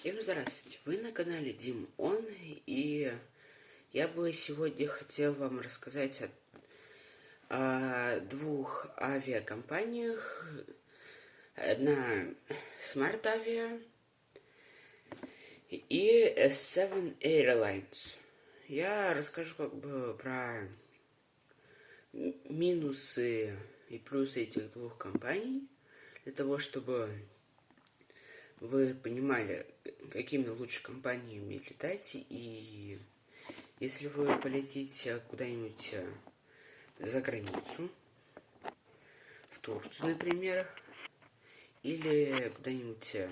Всем здравствуйте! Вы на канале Дим Он, и я бы сегодня хотел вам рассказать о, о двух авиакомпаниях. Одна Smart Avia и S7 Airlines. Я расскажу как бы про минусы и плюсы этих двух компаний, для того, чтобы вы понимали, какими лучше компаниями летать, и если вы полетите куда-нибудь э, за границу, в Турцию, например, или куда-нибудь э,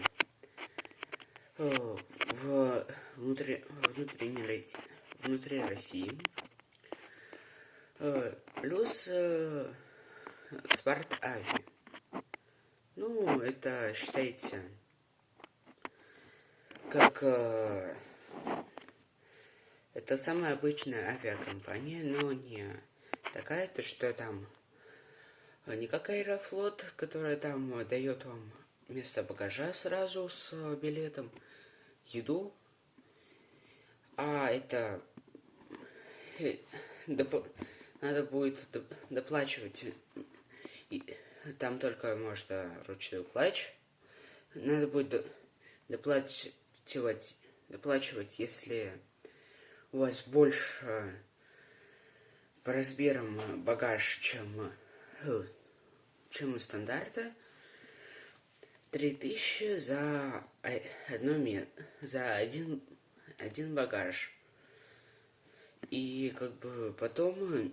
в внутри, внутренней, внутри России, э, плюс Спарт Ави. Ну, это, считайте, как э, это самая обычная авиакомпания, но не такая, то что там не как Аэрофлот, которая там дает вам место багажа сразу с билетом, еду, а это э, надо будет доплачивать, и там только можно ручной плач, надо будет доплачивать доплачивать, доплачивать, если у вас больше по размерам багаж, чем, э, чем у стандарта. 3000 за одно за один, один багаж. И как бы потом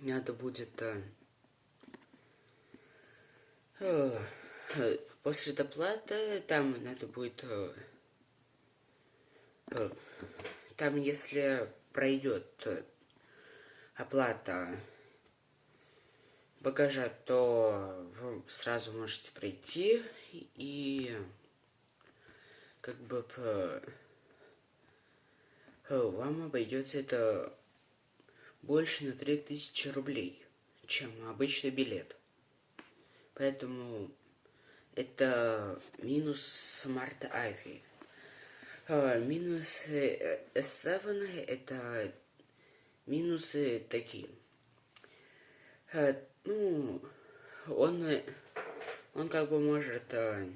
надо будет э, э, после доплаты там надо будет Э, там, если пройдет оплата багажа, то вы сразу можете пройти и как бы э, вам обойдется это больше на 3000 рублей, чем обычный билет. Поэтому это минус смарт авиа. А, минусы S7 это минусы такие. А, ну, он, он как бы может... А,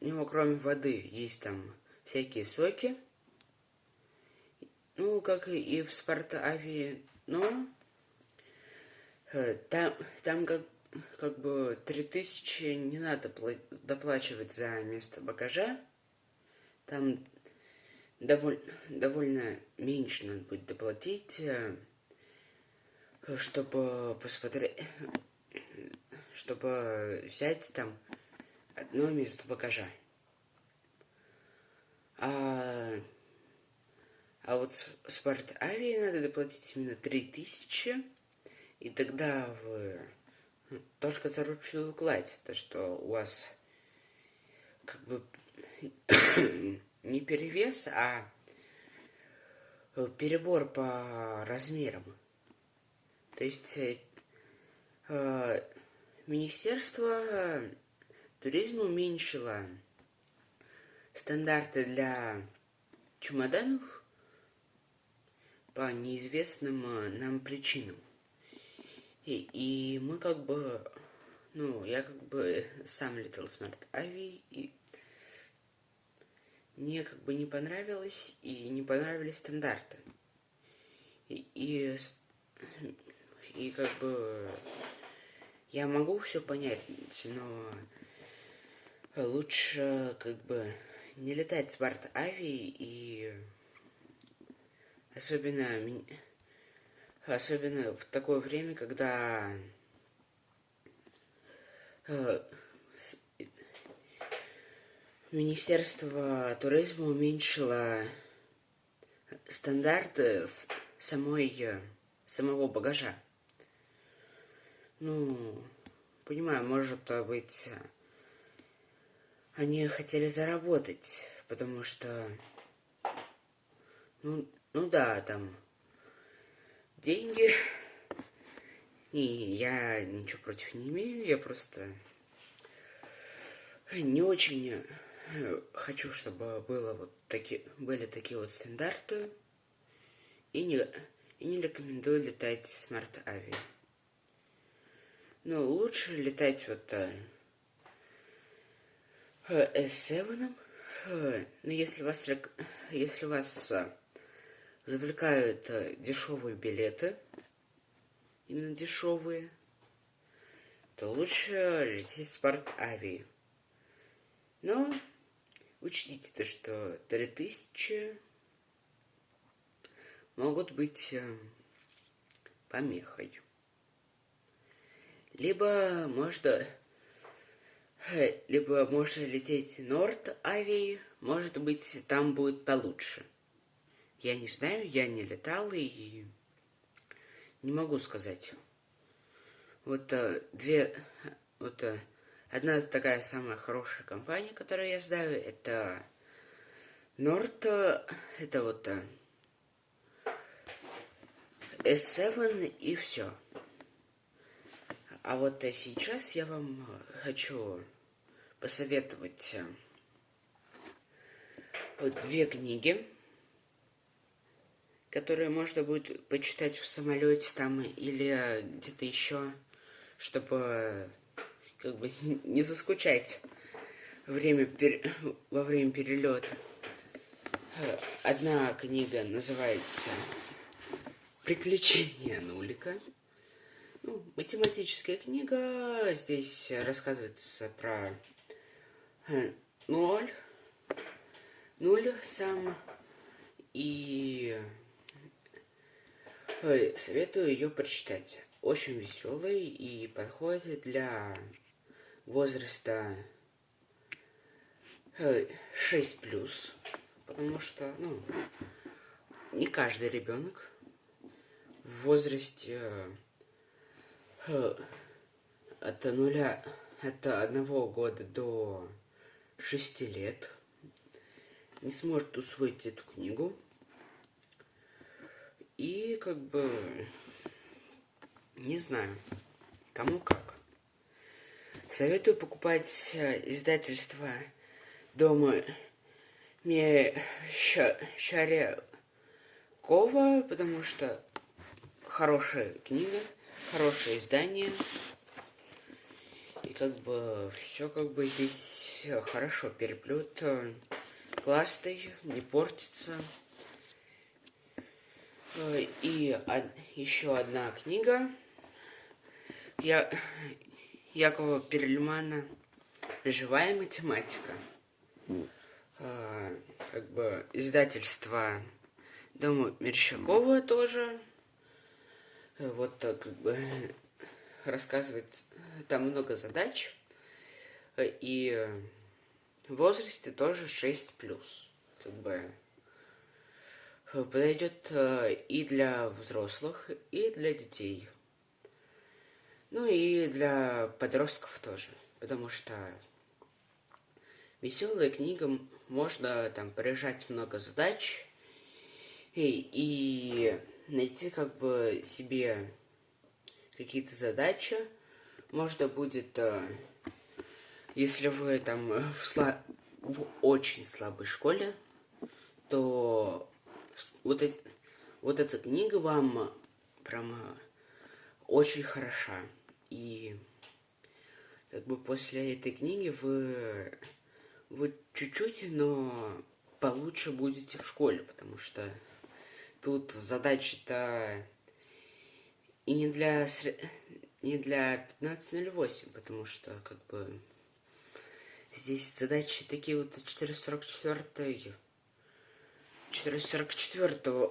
у него кроме воды есть там всякие соки. Ну, как и в Спартавии, но там, там как как бы 3000 не надо доплачивать за место багажа. Там довольно, довольно меньше надо будет доплатить, э, чтобы посмотреть, чтобы взять там одно место багажа. А, а вот спорт авиа надо доплатить именно 3000, и тогда вы только за ручную кладь, то что у вас как бы не перевес, а перебор по размерам. То есть э, Министерство туризма уменьшило стандарты для чемоданов по неизвестным нам причинам. И, и мы как бы, ну, я как бы сам летал Smart Avi, и мне как бы не понравилось, и не понравились стандарты. И, и, и как бы я могу все понять, но лучше как бы не летать Smart Avi и особенно Особенно в такое время, когда э, Министерство туризма уменьшило стандарты самой, самого багажа. Ну, понимаю, может быть, они хотели заработать, потому что, ну, ну да, там деньги. И я ничего против не имею, я просто не очень э, хочу, чтобы было вот такие, были такие вот стандарты. И не, и не рекомендую летать Смартавиа. Но лучше летать вот S7. Но если вас, если вас завлекают дешевые билеты, именно дешевые, то лучше лететь спорт авиа. Но учтите то, что 3000 могут быть э, помехой. Либо можно э, либо можно лететь Норд авиа, может быть, там будет получше. Я не знаю, я не летал и не могу сказать. Вот а, две, вот а, одна такая самая хорошая компания, которую я знаю, это Норт, это вот а, S7 и все. А вот сейчас я вам хочу посоветовать вот две книги которые можно будет почитать в самолете там или где-то еще, чтобы как бы не заскучать время пер... во время перелета. Одна книга называется «Приключения нулика». Ну, математическая книга. Здесь рассказывается про э, ноль, нуль сам и Советую ее прочитать. Очень веселый и подходит для возраста 6 плюс, потому что, ну, не каждый ребенок в возрасте э, от нуля, от одного года до шести лет не сможет усвоить эту книгу. И как бы не знаю, кому как. Советую покупать э, издательство дома Шарякова, потому что хорошая книга, хорошее издание. И как бы все как бы здесь хорошо переплет э, классный, не портится. Э, и еще одна книга Я... Якова Перельмана «Живая математика». Э, как бы издательство Дома Мерщакова тоже. Э, вот так как бы рассказывает, там много задач. И в возрасте тоже 6 плюс. Как бы подойдет э, и для взрослых, и для детей. Ну и для подростков тоже, потому что веселая книга, можно там прижать много задач и, и найти как бы себе какие-то задачи. Можно будет, э, если вы там в, слаб... в очень слабой школе, то вот, вот эта книга вам прямо очень хороша. И как бы после этой книги вы, вы чуть-чуть, но получше будете в школе, потому что тут задачи-то и не для, не для 15.08, потому что как бы здесь задачи такие вот 444 444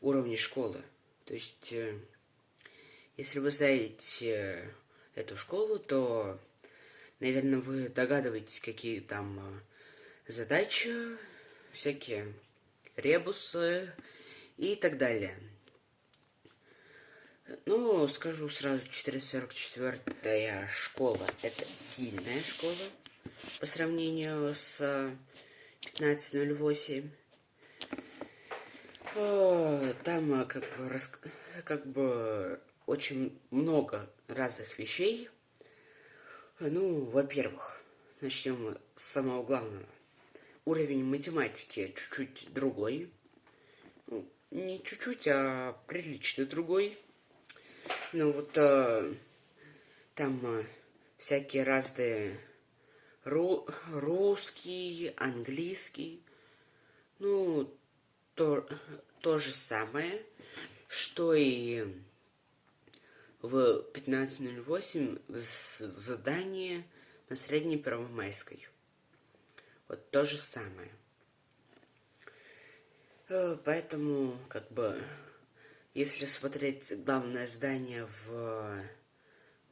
уровня школы. То есть, э, если вы знаете эту школу, то, наверное, вы догадываетесь, какие там э, задачи, всякие ребусы и так далее. Ну, скажу сразу, 444 школа – это сильная школа по сравнению с 15.08. Там как бы, рас... как бы очень много разных вещей. Ну, во-первых, начнем с самого главного. Уровень математики чуть-чуть другой. Ну, не чуть-чуть, а прилично другой. Ну вот э, там э, всякие разные ру русский, английский. Ну, то, то же самое, что и в 15.08 задание на средней Первомайской. Вот то же самое. Э, поэтому, как бы, если смотреть главное здание в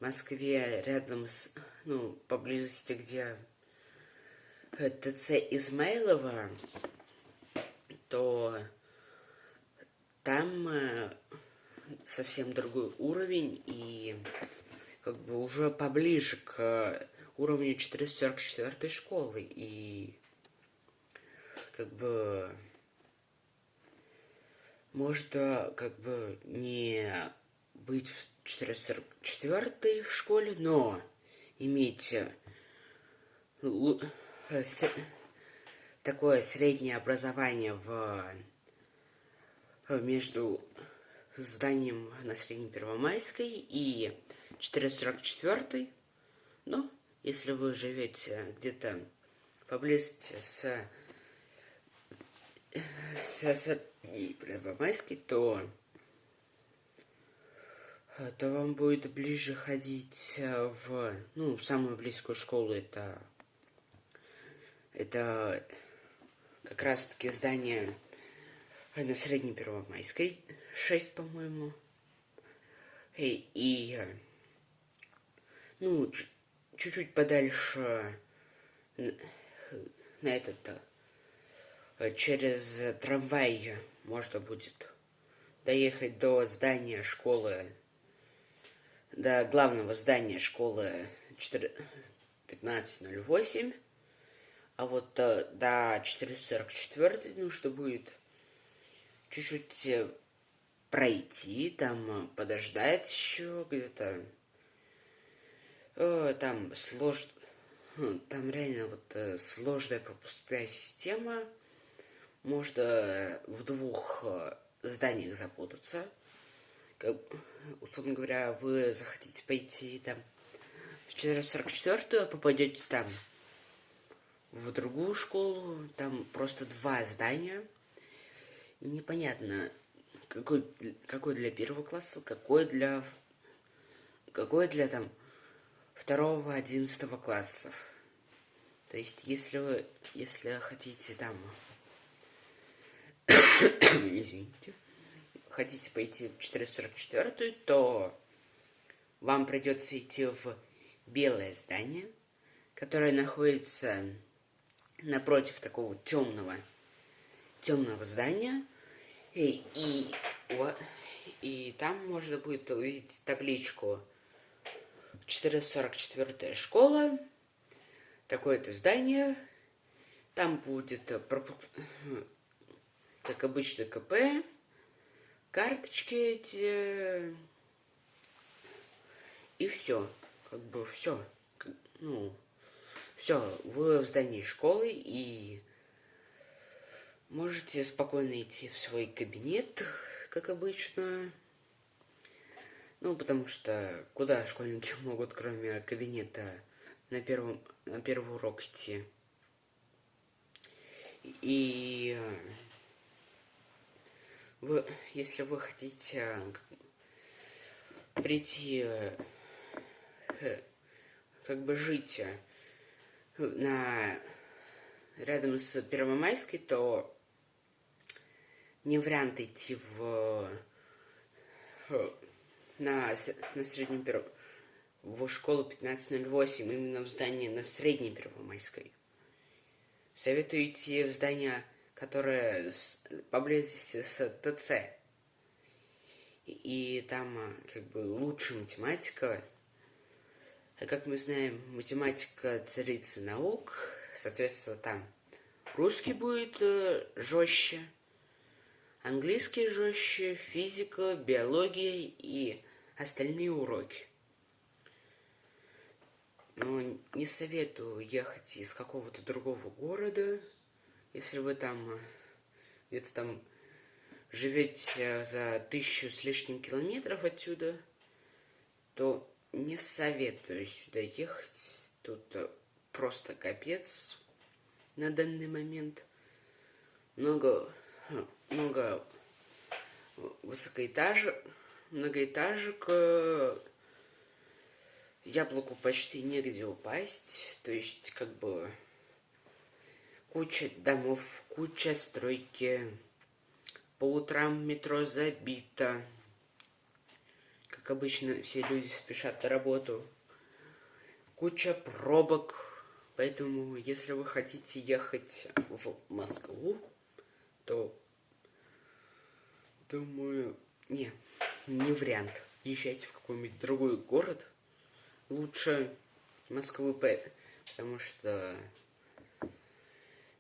Москве, рядом с, ну, поблизости, где ТЦ Измайлова, то там э, совсем другой уровень и как бы уже поближе к уровню 444 школы. И как бы можно как бы не быть в 444 в школе, но иметь э, такое среднее образование в между зданием на Средней Первомайской и 444. Но если вы живете где-то поблизости с, с Средней Первомайской, то то вам будет ближе ходить в, ну, самую близкую школу. Это, это как раз-таки здание на Средней Первомайской, 6, по-моему. И, и, ну, чуть-чуть подальше на этот, через трамвай можно будет доехать до здания школы, до главного здания школы 1508, а вот до 444 нужно будет чуть-чуть э, пройти, там э, подождать еще где-то. Э, там сложно, хм, там реально вот сложная пропускная система. Можно в двух зданиях запутаться. Как, условно говоря, вы захотите пойти там в 444 попадете там в другую школу, там просто два здания – непонятно, какой, какой для первого класса, какой для, какой для там второго, одиннадцатого классов. То есть, если вы, если хотите там, извините, хотите пойти в 444, то вам придется идти в белое здание, которое находится напротив такого темного темного здания. И, и, и там можно будет увидеть табличку 444 школа. Такое-то здание. Там будет, как обычно, КП. Карточки эти. И все. Как бы все. Ну, все. Вы в здании школы и Можете спокойно идти в свой кабинет, как обычно. Ну, потому что куда школьники могут, кроме кабинета, на, первом, на первый урок идти? И вы, если вы хотите прийти, э, как бы жить на рядом с Первомайской, то не вариант идти в на, на среднем перв... в школу 1508, именно в здание на средней Первомайской. Советую идти в здание, которое с, поблизости с ТЦ. И, и там как бы лучше математика. А как мы знаем, математика царица наук, соответственно, там русский будет э, жестче, Английский жестче, физика, биология и остальные уроки. Но не советую ехать из какого-то другого города, если вы там э, где-то там живете за тысячу с лишним километров отсюда, то не советую сюда ехать. Тут э, просто капец на данный момент. Много, э, много высокоэтажек, многоэтажек, яблоку почти негде упасть, то есть как бы куча домов, куча стройки, по утрам метро забито, как обычно все люди спешат на работу, куча пробок, поэтому если вы хотите ехать в Москву, то думаю, не, не вариант. Езжайте в какой-нибудь другой город – лучше Москвы, потому что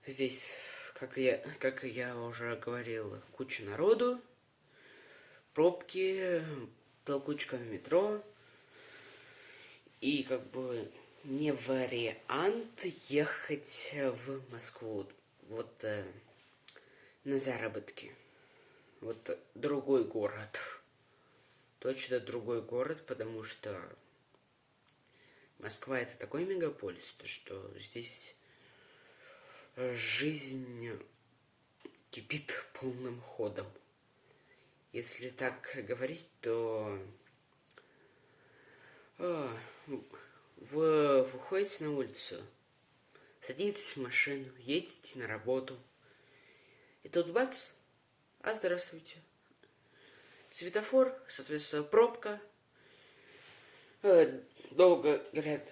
здесь, как я, как я уже говорил, куча народу, пробки, толкучка в метро, и как бы не вариант ехать в Москву вот э, на заработки. Вот другой город. Точно другой город, потому что Москва это такой мегаполис, то что здесь жизнь кипит полным ходом. Если так говорить, то а, вы выходите на улицу, садитесь в машину, едете на работу, и тут бац, а здравствуйте. Светофор, соответственно, пробка, э, долго горят,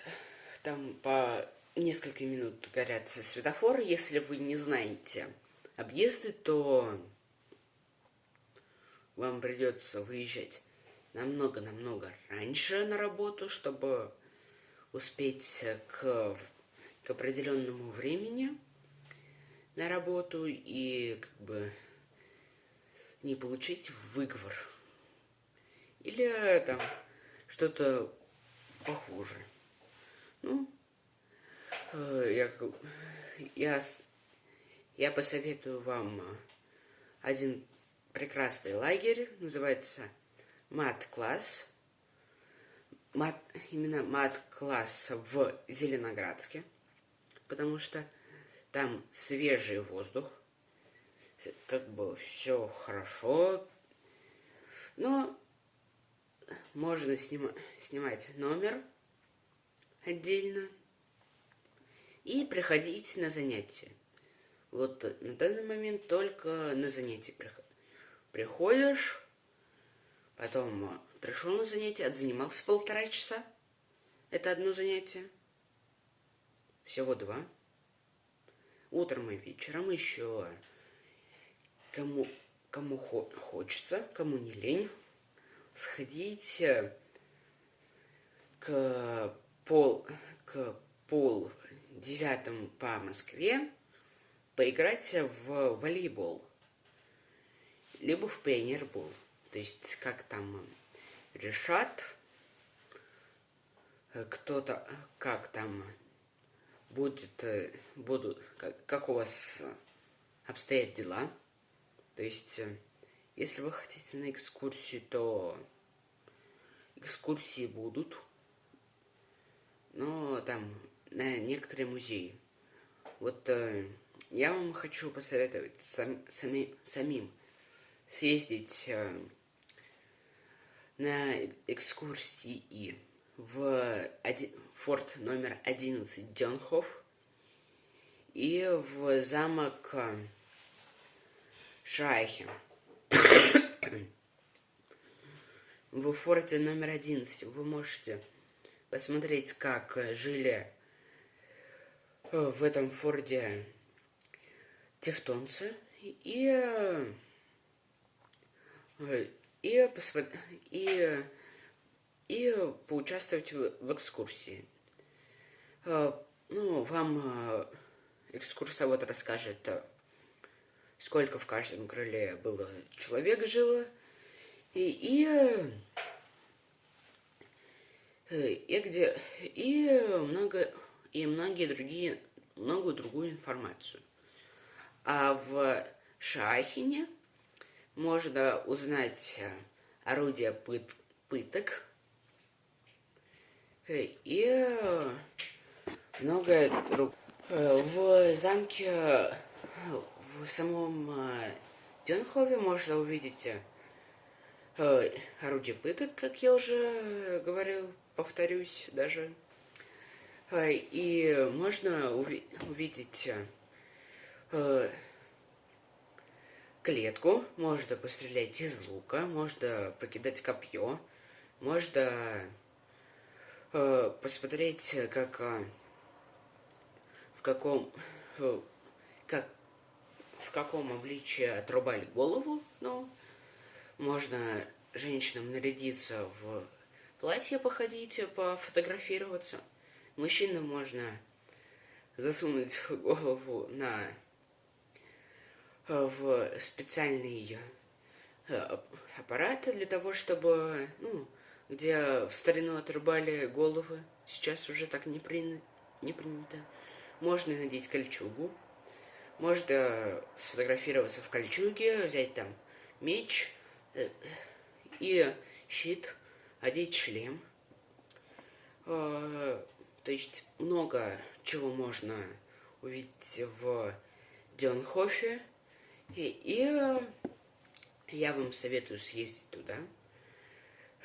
там по несколько минут горят светофоры. Если вы не знаете объезды, то вам придется выезжать намного-намного раньше на работу, чтобы успеть к, к определенному времени на работу и как бы не получить выговор. Или там что-то похуже. Ну, я, я, я посоветую вам один прекрасный лагерь, называется мат-класс. Мат, именно мат-класс в Зеленоградске, потому что там свежий воздух, как бы все хорошо, но можно снима снимать номер отдельно и приходить на занятия. Вот на данный момент только на занятия приходишь, потом пришел на занятие, отзанимался полтора часа. Это одно занятие. Всего два. Утром и вечером еще кому, кому хочется, кому не лень, сходить к пол, к пол девятому по Москве, поиграть в волейбол, либо в пионербол. То есть, как там решат, кто-то, как там будет, будут, как, как у вас обстоят дела. То есть, если вы хотите на экскурсию, то экскурсии будут. Но там на некоторые музеи. Вот э, я вам хочу посоветовать сам, сами, самим съездить э, на экскурсии в один, форт номер 11 Дёнхоф и в замок э, Шайхе. В форте номер 11 вы можете посмотреть, как жили в этом форте тевтонцы и э, и, посмотри, и, и поучаствовать в, в экскурсии. Э, ну, вам экскурсовод расскажет сколько в каждом крыле было человек жило. И, и и где и много и многие другие многую другую информацию. А в Шахине можно узнать орудия пыт, пыток и многое другое. В замке, в самом Дюнхове можно увидеть орудие пыток, как я уже говорил, повторюсь даже. И можно уви увидеть клетку, можно пострелять из лука, можно покидать копье, можно э, посмотреть, как э, в каком э, как в каком обличии отрубали голову, ну, можно женщинам нарядиться в платье походить, пофотографироваться. Мужчинам можно засунуть голову на в специальный э, аппарат для того, чтобы, ну, где в старину отрубали головы, сейчас уже так не, при... не принято. Можно надеть кольчугу, можно сфотографироваться в кольчуге, взять там меч э, и щит, одеть шлем. То есть много чего можно увидеть в Дёнхофе. И, и э, я вам советую съездить туда.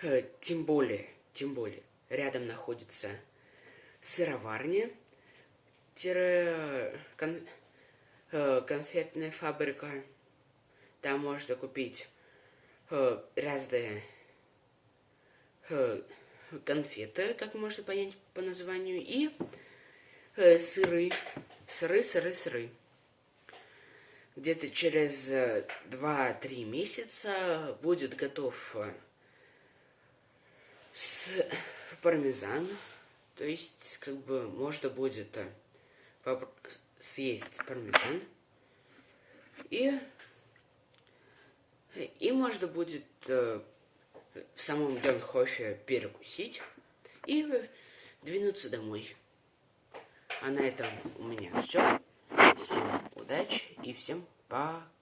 Э, тем более, тем более, рядом находится сыроварня, кон, э, конфетная фабрика. Там можно купить разные конфеты, как можно понять по названию, и сыры, сыры, сыры, сыры где-то через 2-3 месяца будет готов э, с пармезан. То есть, как бы, можно будет э, съесть пармезан. И, и можно будет э, в самом Донхофе перекусить и двинуться домой. А на этом у меня все. Всем удачи и всем пока.